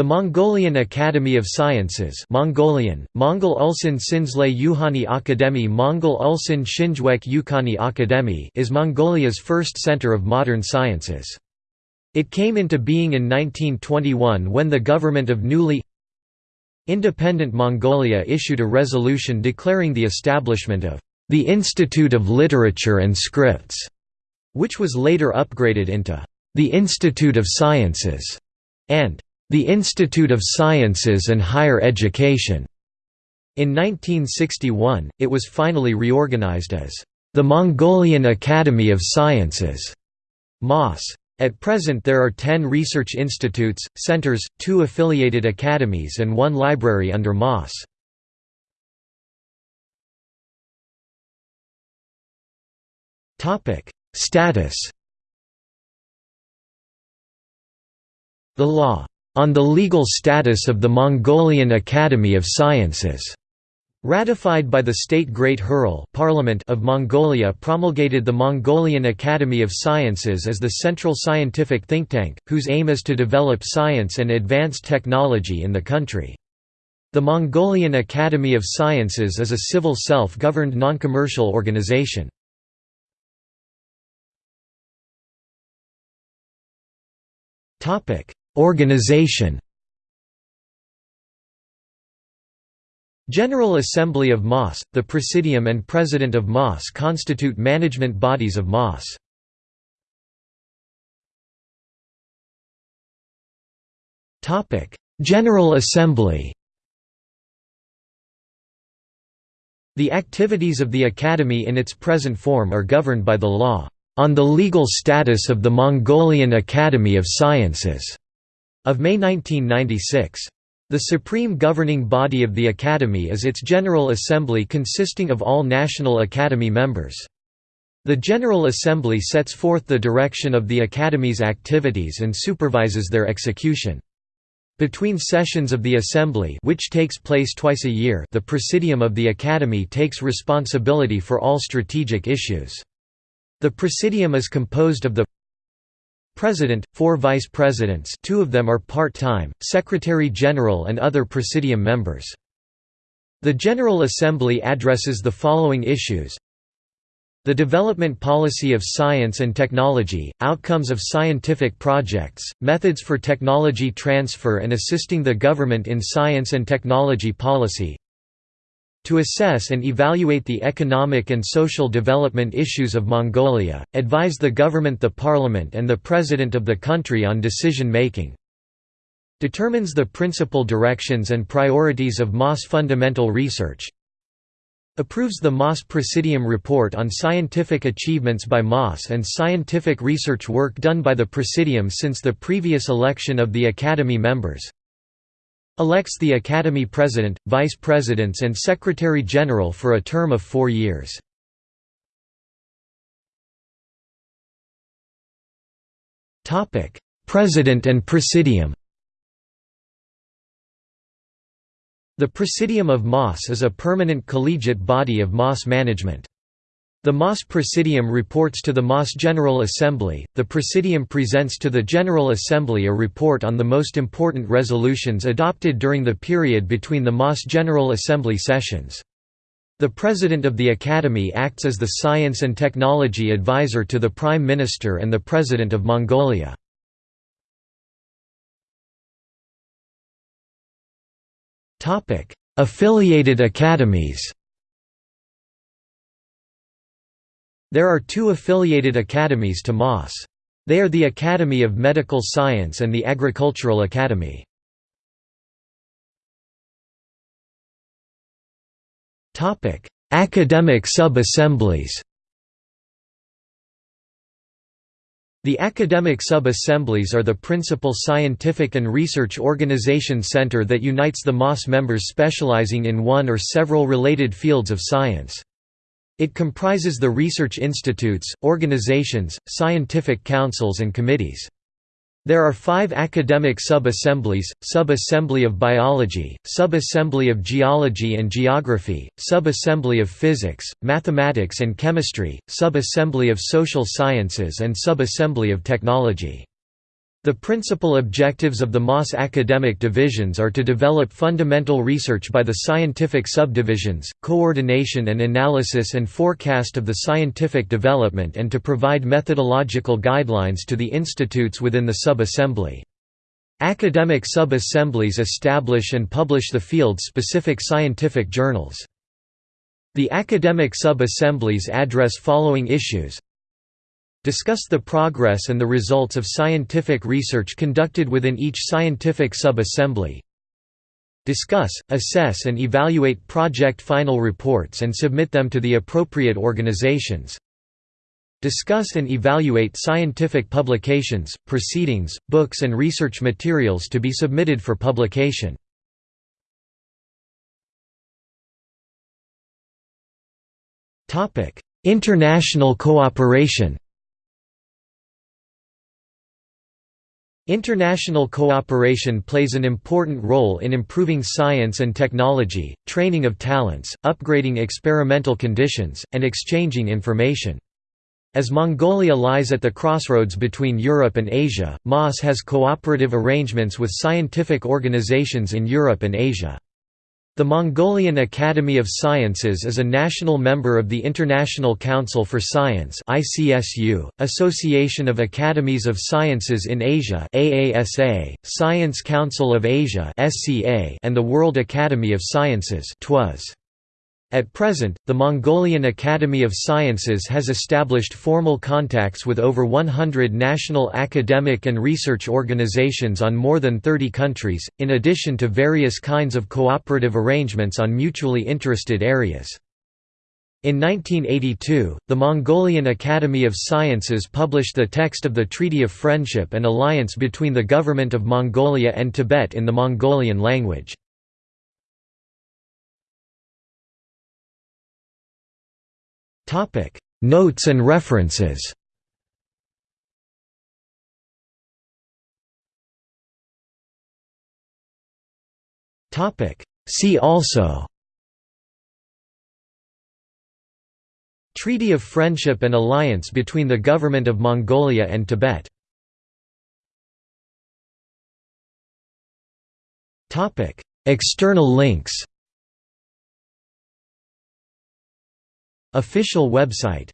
The Mongolian Academy of Sciences Mongolian, Mongol Ulsan Sinzlay Yuhani Akademi Mongol Ulsan Shinjwek Yukani Akademi is Mongolia's first center of modern sciences. It came into being in 1921 when the government of newly independent Mongolia issued a resolution declaring the establishment of the Institute of Literature and Scripts, which was later upgraded into the Institute of Sciences and the Institute of Sciences and Higher Education. In 1961, it was finally reorganized as the Mongolian Academy of Sciences MOS. At present there are ten research institutes, centers, two affiliated academies and one library under MOS. Status The law on the legal status of the Mongolian Academy of Sciences. Ratified by the State Great Khural Parliament of Mongolia promulgated the Mongolian Academy of Sciences as the central scientific think tank, whose aim is to develop science and advanced technology in the country. The Mongolian Academy of Sciences is a civil self-governed non-commercial organization. Organization. General Assembly of MOS, the Presidium and President of MOS constitute management bodies of MOS. General Assembly. The activities of the Academy in its present form are governed by the law, "...on the legal status of the Mongolian Academy of Sciences", of May 1996. The supreme governing body of the Academy is its General Assembly consisting of all National Academy members. The General Assembly sets forth the direction of the Academy's activities and supervises their execution. Between sessions of the Assembly which takes place twice a year the Presidium of the Academy takes responsibility for all strategic issues. The Presidium is composed of the President, four Vice Presidents two of them are part-time, Secretary-General and other Presidium members. The General Assembly addresses the following issues the development policy of science and technology, outcomes of scientific projects, methods for technology transfer and assisting the government in science and technology policy, to assess and evaluate the economic and social development issues of Mongolia, advise the government the parliament and the president of the country on decision-making, determines the principal directions and priorities of MOS fundamental research, approves the MOS Presidium report on scientific achievements by MOS and scientific research work done by the Presidium since the previous election of the Academy members, elects the Academy President, Vice Presidents and Secretary-General for a term of four years. President and Presidium The Presidium of MOS is a permanent collegiate body of MOS management. The MOS Presidium reports to the MOS General Assembly. The Presidium presents to the General Assembly a report on the most important resolutions adopted during the period between the MOS General Assembly sessions. The President of the Academy acts as the Science and Technology Advisor to the Prime Minister and the President of Mongolia. Affiliated academies There are two affiliated academies to MOS. They are the Academy of Medical Science and the Agricultural Academy. Academic sub-assemblies The academic sub-assemblies are the principal scientific and research organization center that unites the MOS members specializing in one or several related fields of science. It comprises the research institutes, organizations, scientific councils and committees. There are five academic sub-assemblies, Sub-Assembly of Biology, Sub-Assembly of Geology and Geography, Sub-Assembly of Physics, Mathematics and Chemistry, Sub-Assembly of Social Sciences and Sub-Assembly of Technology. The principal objectives of the MOS academic divisions are to develop fundamental research by the scientific subdivisions, coordination and analysis and forecast of the scientific development and to provide methodological guidelines to the institutes within the sub-assembly. Academic sub-assemblies establish and publish the field-specific scientific journals. The academic sub-assemblies address following issues Discuss the progress and the results of scientific research conducted within each scientific sub-assembly. Discuss, assess and evaluate project final reports and submit them to the appropriate organizations. Discuss and evaluate scientific publications, proceedings, books and research materials to be submitted for publication. International cooperation International cooperation plays an important role in improving science and technology, training of talents, upgrading experimental conditions, and exchanging information. As Mongolia lies at the crossroads between Europe and Asia, MOS has cooperative arrangements with scientific organizations in Europe and Asia. The Mongolian Academy of Sciences is a national member of the International Council for Science (ICSU), Association of Academies of Sciences in Asia (AASA), Science Council of Asia (SCA), and the World Academy of Sciences (TWAS). At present, the Mongolian Academy of Sciences has established formal contacts with over 100 national academic and research organizations on more than 30 countries, in addition to various kinds of cooperative arrangements on mutually interested areas. In 1982, the Mongolian Academy of Sciences published the text of the Treaty of Friendship and Alliance between the Government of Mongolia and Tibet in the Mongolian language. Notes and references. See also. Treaty of Friendship and Alliance between the Government of Mongolia and Tibet. External links Official website